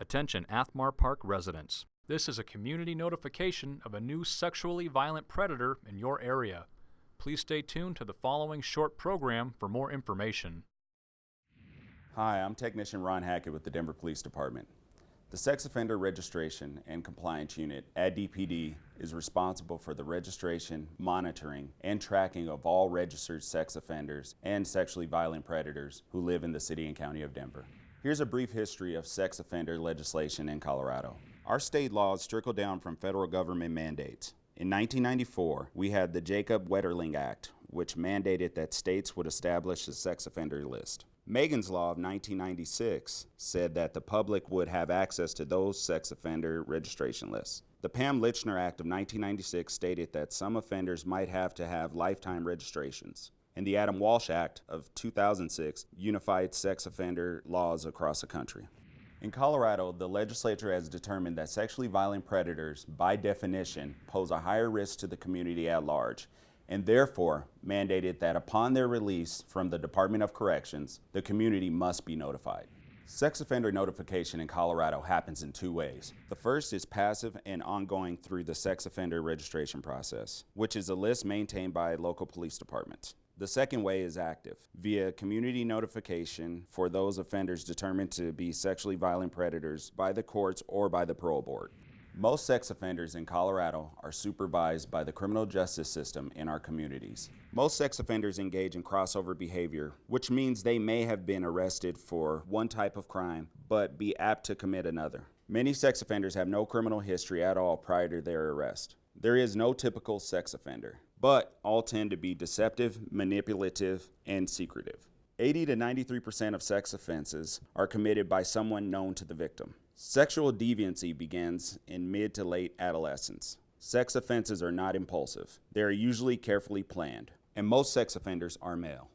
Attention Athmar Park residents. This is a community notification of a new sexually violent predator in your area. Please stay tuned to the following short program for more information. Hi, I'm Technician Ron Hackett with the Denver Police Department. The Sex Offender Registration and Compliance Unit at DPD is responsible for the registration, monitoring, and tracking of all registered sex offenders and sexually violent predators who live in the City and County of Denver. Here's a brief history of sex offender legislation in Colorado. Our state laws trickle down from federal government mandates. In 1994, we had the Jacob Wetterling Act, which mandated that states would establish a sex offender list. Megan's Law of 1996 said that the public would have access to those sex offender registration lists. The Pam Lychner Act of 1996 stated that some offenders might have to have lifetime registrations and the Adam Walsh Act of 2006 unified sex offender laws across the country. In Colorado, the legislature has determined that sexually violent predators, by definition, pose a higher risk to the community at large, and therefore mandated that upon their release from the Department of Corrections, the community must be notified. Sex offender notification in Colorado happens in two ways. The first is passive and ongoing through the sex offender registration process, which is a list maintained by local police departments. The second way is active, via community notification for those offenders determined to be sexually violent predators by the courts or by the parole board. Most sex offenders in Colorado are supervised by the criminal justice system in our communities. Most sex offenders engage in crossover behavior, which means they may have been arrested for one type of crime, but be apt to commit another. Many sex offenders have no criminal history at all prior to their arrest. There is no typical sex offender but all tend to be deceptive, manipulative, and secretive. 80 to 93% of sex offenses are committed by someone known to the victim. Sexual deviancy begins in mid to late adolescence. Sex offenses are not impulsive. They are usually carefully planned, and most sex offenders are male.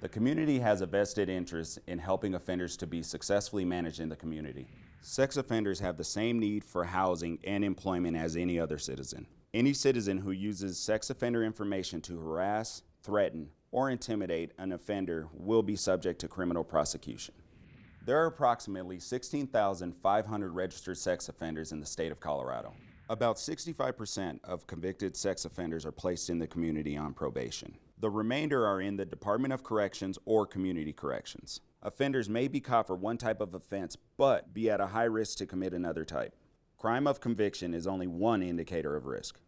The community has a vested interest in helping offenders to be successfully managed in the community. Sex offenders have the same need for housing and employment as any other citizen. Any citizen who uses sex offender information to harass, threaten, or intimidate an offender will be subject to criminal prosecution. There are approximately 16,500 registered sex offenders in the state of Colorado. About 65% of convicted sex offenders are placed in the community on probation. The remainder are in the Department of Corrections or Community Corrections. Offenders may be caught for one type of offense, but be at a high risk to commit another type. Crime of conviction is only one indicator of risk.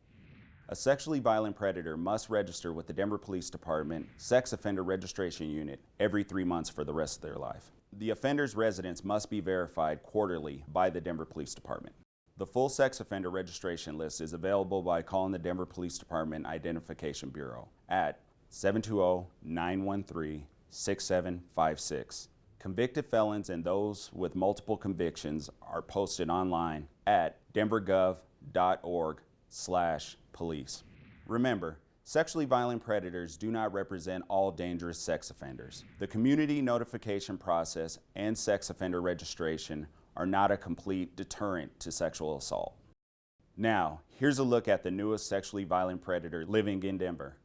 A sexually violent predator must register with the Denver Police Department Sex Offender Registration Unit every three months for the rest of their life. The offender's residence must be verified quarterly by the Denver Police Department. The full sex offender registration list is available by calling the Denver Police Department Identification Bureau at 720-913-6756. Convicted felons and those with multiple convictions are posted online at denvergov.org slash police. Remember, sexually violent predators do not represent all dangerous sex offenders. The community notification process and sex offender registration are not a complete deterrent to sexual assault. Now, here's a look at the newest sexually violent predator living in Denver.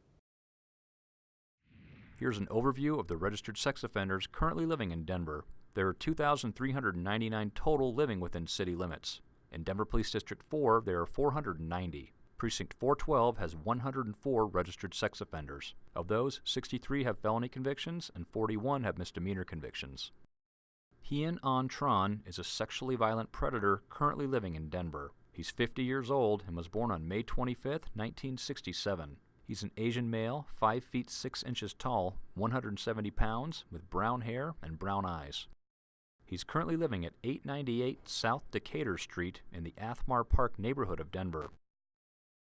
Here's an overview of the registered sex offenders currently living in Denver. There are 2,399 total living within city limits. In Denver Police District 4, there are 490. Precinct 412 has 104 registered sex offenders. Of those, 63 have felony convictions and 41 have misdemeanor convictions. Hien An Tran is a sexually violent predator currently living in Denver. He's 50 years old and was born on May 25, 1967. He's an Asian male, 5 feet 6 inches tall, 170 pounds, with brown hair and brown eyes. He's currently living at 898 South Decatur Street in the Athmar Park neighborhood of Denver.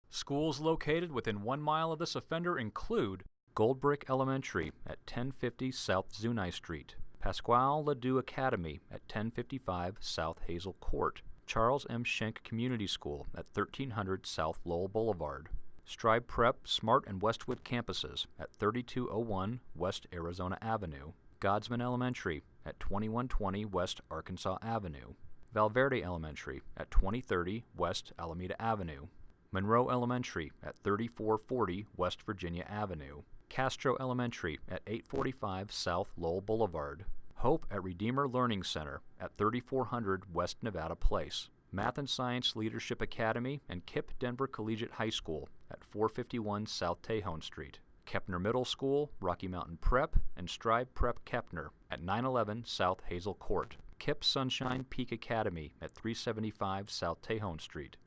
Schools located within one mile of this offender include Goldrick Elementary at 1050 South Zuni Street, Pascual Ledoux Academy at 1055 South Hazel Court, Charles M. Schenck Community School at 1300 South Lowell Boulevard, Strive Prep Smart and Westwood campuses at 3201 West Arizona Avenue, Godsman Elementary at 2120 West Arkansas Avenue, Valverde Elementary at 2030 West Alameda Avenue, Munroe Elementary at 3440 West Virginia Avenue, Castro Elementary at 845 South Lowell Boulevard, Hope at Redeemer Learning Center at 3400 West Nevada Place, Math and Science Leadership Academy and KIPP Denver Collegiate High School at 451 South Tejon Street, Kepner Middle School, Rocky Mountain Prep, and Strive Prep Kepner at 911 South Hazel Court, KIPP Sunshine Peak Academy at 375 South Tejon Street.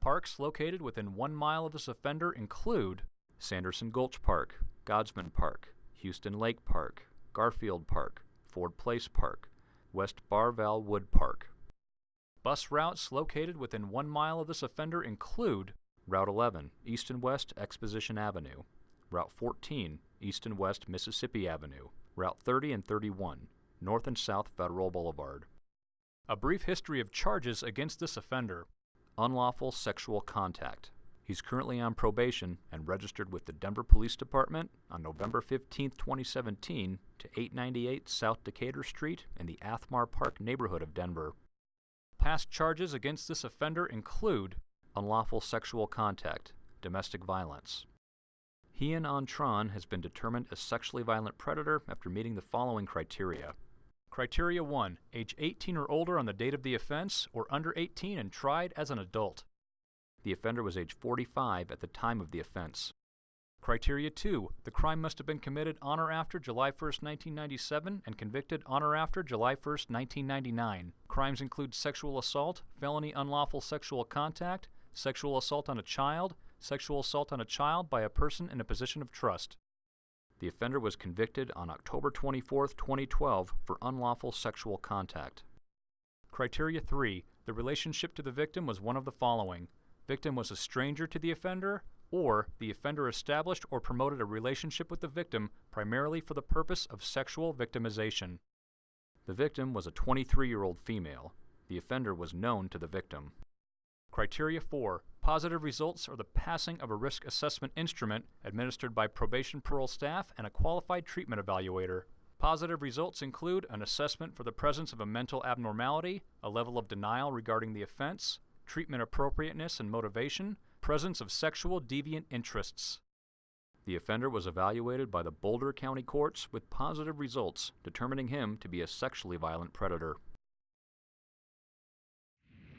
Parks located within one mile of this offender include Sanderson Gulch Park, Godsman Park, Huston Lake Park, Garfield Park, Ford Place Park, West Barval Wood Park. Bus routes located within one mile of this offender include Route 11, East and West Exposition Avenue, Route 14, East and West Mississippi Avenue, Route 30 and 31, North and South Federal Boulevard. A brief history of charges against this offender unlawful sexual contact. He's currently on probation and registered with the Denver Police Department on November 15, 2017, to 898 South Decatur Street in the Athmar Park neighborhood of Denver. Past charges against this offender include unlawful sexual contact, domestic violence. Hien An Tran has been determined a sexually violent predator after meeting the following criteria. Criteria 1. Age 18 or older on the date of the offense, or under 18 and tried as an adult. The offender was age 45 at the time of the offense. Criteria 2. The crime must have been committed on or after July 1, 1997 and convicted on or after July 1, 1999. Crimes include sexual assault, felony unlawful sexual contact, sexual assault on a child, sexual assault on a child by a person in a position of trust. The offender was convicted on October 24, 2012 for unlawful sexual contact. Criteria 3. The relationship to the victim was one of the following. Victim was a stranger to the offender, or the offender established or promoted a relationship with the victim primarily for the purpose of sexual victimization. The victim was a 23 year old female. The offender was known to the victim. Criteria 4. Positive results are the passing of a risk assessment instrument administered by probation parole staff and a qualified treatment evaluator. Positive results include an assessment for the presence of a mental abnormality, a level of denial regarding the offense, treatment appropriateness and motivation, presence of sexual deviant interests. The offender was evaluated by the Boulder County courts with positive results, determining him to be a sexually violent predator.